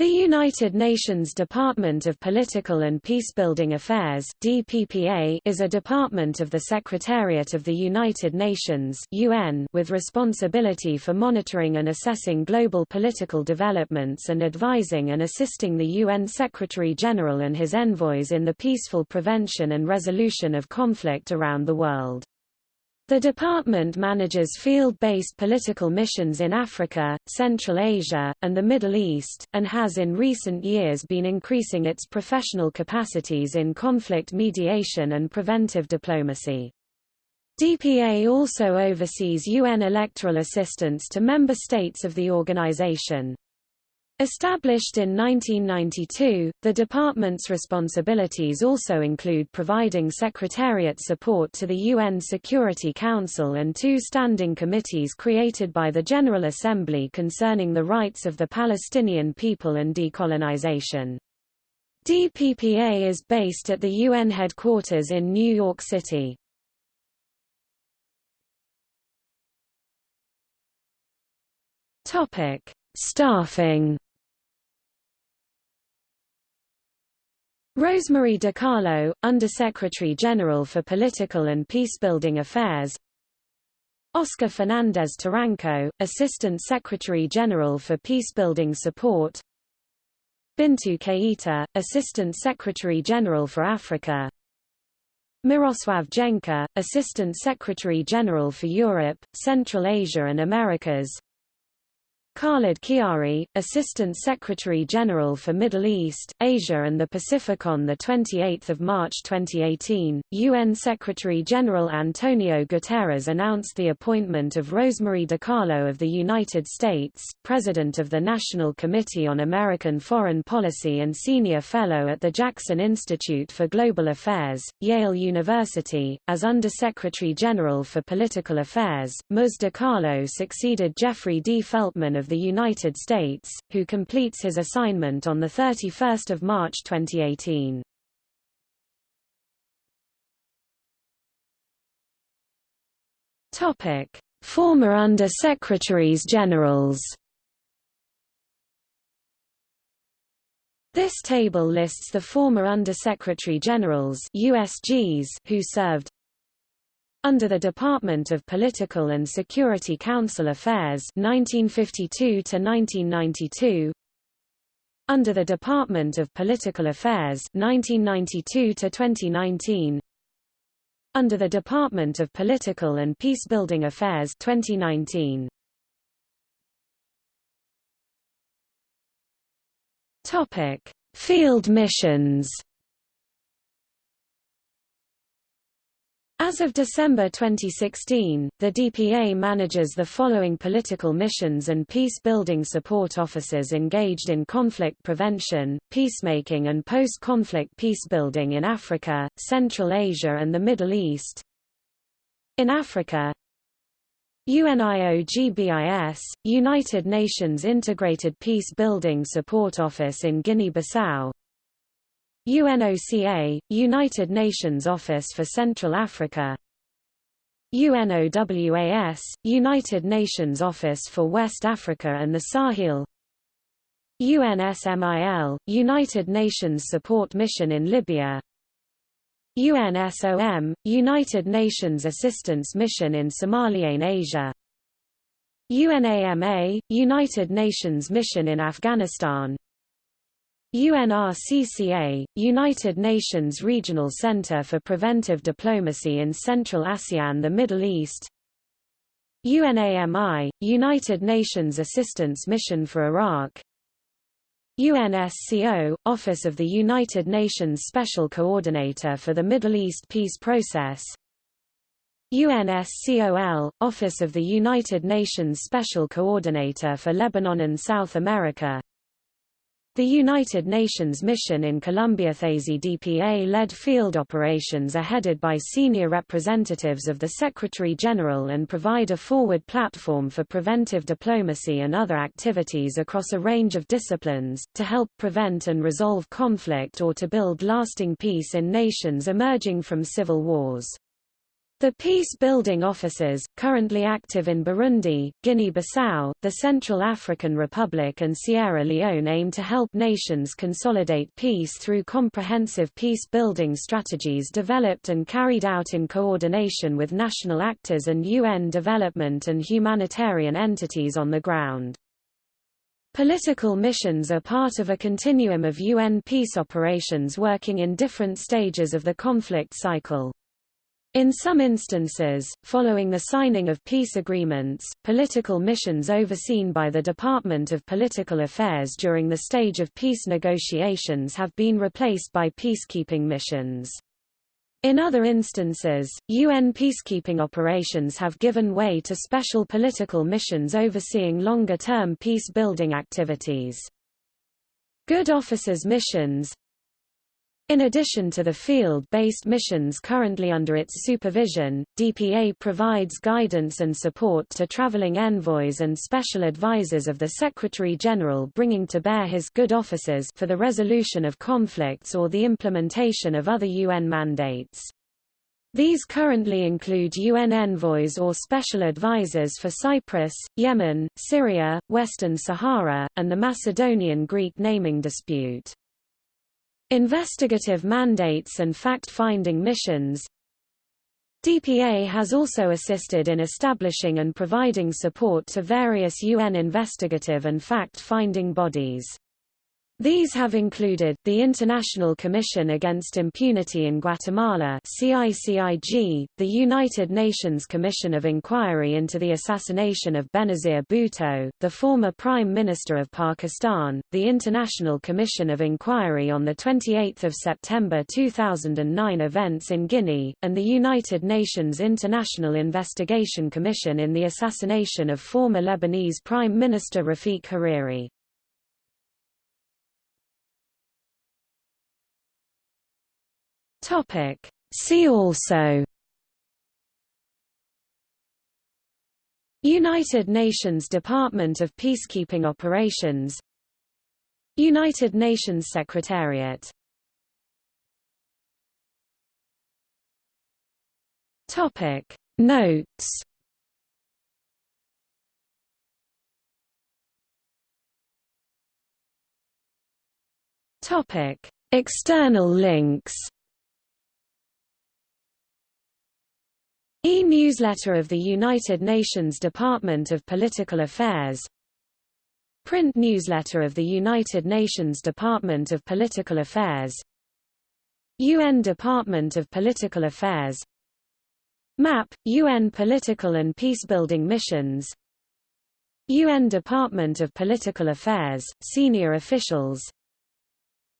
The United Nations Department of Political and Peacebuilding Affairs DPPA is a department of the Secretariat of the United Nations UN with responsibility for monitoring and assessing global political developments and advising and assisting the UN Secretary-General and his envoys in the peaceful prevention and resolution of conflict around the world. The department manages field-based political missions in Africa, Central Asia, and the Middle East, and has in recent years been increasing its professional capacities in conflict mediation and preventive diplomacy. DPA also oversees UN electoral assistance to member states of the organization. Established in 1992, the department's responsibilities also include providing secretariat support to the UN Security Council and two standing committees created by the General Assembly concerning the rights of the Palestinian people and decolonization. DPPA is based at the UN headquarters in New York City. Topic: Staffing Rosemary DiCarlo, Undersecretary General for Political and Peacebuilding Affairs. Oscar Fernandez Taranco, Assistant Secretary General for Peacebuilding Support. Bintu Keita, Assistant Secretary General for Africa. Miroslav Jenca, Assistant Secretary General for Europe, Central Asia and Americas Khalid Khiari, Assistant Secretary-General for Middle East, Asia and the Pacific on 28 March 2018, UN Secretary-General Antonio Guterres announced the appointment of Rosemary DiCarlo of the United States, President of the National Committee on American Foreign Policy and Senior Fellow at the Jackson Institute for Global Affairs, Yale University, as Under-Secretary-General for Political Affairs. Ms. DiCarlo succeeded Jeffrey D. Feltman of the United States, who completes his assignment on 31 March 2018. Topic: Former Under-Secretaries Generals. This table lists the former Under-Secretary Generals USGs who served under the Department of Political and Security Council Affairs 1952 to 1992 under the Department of Political Affairs 1992 to 2019 under the Department of Political and Peacebuilding Affairs 2019 Topic Field missions As of December 2016, the DPA manages the following political missions and peace-building support officers engaged in conflict prevention, peacemaking and post-conflict peacebuilding in Africa, Central Asia and the Middle East. In Africa, UNIOGBIS, United Nations Integrated Peace Building Support Office in Guinea-Bissau UNOCA, United Nations Office for Central Africa. UNOWAS, United Nations Office for West Africa and the Sahel. UNSMIL, United Nations Support Mission in Libya. UNSOM, United Nations Assistance Mission in Somalian Asia. UNAMA, United Nations Mission in Afghanistan UNRCCA, United Nations Regional Center for Preventive Diplomacy in Central ASEAN the Middle East. UNAMI, United Nations Assistance Mission for Iraq. UNSCO, Office of the United Nations Special Coordinator for the Middle East Peace Process. UNSCOL, Office of the United Nations Special Coordinator for Lebanon and South America the United Nations mission in Colombia DPA-led field operations are headed by senior representatives of the Secretary-General and provide a forward platform for preventive diplomacy and other activities across a range of disciplines, to help prevent and resolve conflict or to build lasting peace in nations emerging from civil wars. The peace-building officers, currently active in Burundi, Guinea-Bissau, the Central African Republic and Sierra Leone aim to help nations consolidate peace through comprehensive peace-building strategies developed and carried out in coordination with national actors and UN development and humanitarian entities on the ground. Political missions are part of a continuum of UN peace operations working in different stages of the conflict cycle. In some instances, following the signing of peace agreements, political missions overseen by the Department of Political Affairs during the stage of peace negotiations have been replaced by peacekeeping missions. In other instances, UN peacekeeping operations have given way to special political missions overseeing longer-term peace-building activities. Good officers missions in addition to the field-based missions currently under its supervision, DPA provides guidance and support to traveling envoys and special advisors of the Secretary-General bringing to bear his good offices for the resolution of conflicts or the implementation of other UN mandates. These currently include UN envoys or special advisors for Cyprus, Yemen, Syria, Western Sahara, and the Macedonian-Greek naming dispute. Investigative mandates and fact-finding missions DPA has also assisted in establishing and providing support to various UN investigative and fact-finding bodies. These have included, the International Commission Against Impunity in Guatemala CICIG, the United Nations Commission of Inquiry into the Assassination of Benazir Bhutto, the former Prime Minister of Pakistan, the International Commission of Inquiry on the 28 September 2009 events in Guinea, and the United Nations International Investigation Commission in the assassination of former Lebanese Prime Minister Rafiq Hariri. Topic. See also United Nations Department of Peacekeeping Operations United Nations Secretariat Topic Notes External links E-newsletter of the United Nations Department of Political Affairs. Print newsletter of the United Nations Department of Political Affairs. UN Department of Political Affairs. MAP, UN Political and Peacebuilding Missions. UN Department of Political Affairs, Senior Officials.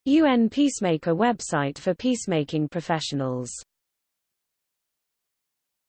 UN Peacemaker website for peacemaking professionals